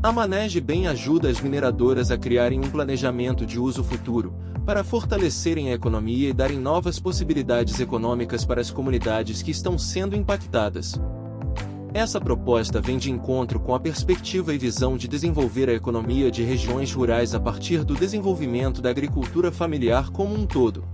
A Manege Bem ajuda as mineradoras a criarem um planejamento de uso futuro, para fortalecerem a economia e darem novas possibilidades econômicas para as comunidades que estão sendo impactadas. Essa proposta vem de encontro com a perspectiva e visão de desenvolver a economia de regiões rurais a partir do desenvolvimento da agricultura familiar como um todo.